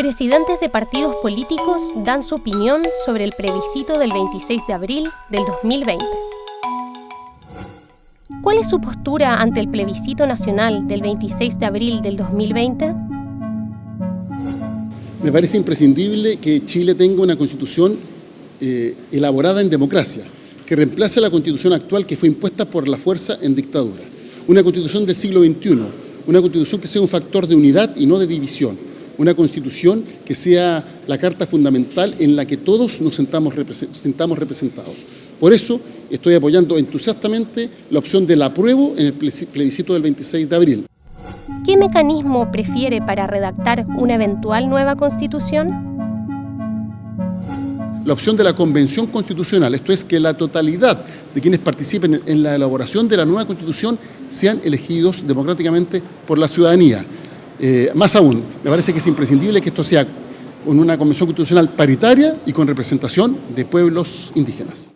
Presidentes de partidos políticos dan su opinión sobre el plebiscito del 26 de abril del 2020. ¿Cuál es su postura ante el plebiscito nacional del 26 de abril del 2020? Me parece imprescindible que Chile tenga una constitución eh, elaborada en democracia, que reemplace la constitución actual que fue impuesta por la fuerza en dictadura. Una constitución del siglo XXI, una constitución que sea un factor de unidad y no de división, una constitución que sea la carta fundamental en la que todos nos sentamos, sentamos representados. Por eso estoy apoyando entusiastamente la opción del apruebo en el plebiscito del 26 de abril. ¿Qué mecanismo prefiere para redactar una eventual nueva constitución? La opción de la convención constitucional, esto es que la totalidad de quienes participen en la elaboración de la nueva constitución sean elegidos democráticamente por la ciudadanía. Eh, más aún, me parece que es imprescindible que esto sea con una convención constitucional paritaria y con representación de pueblos indígenas.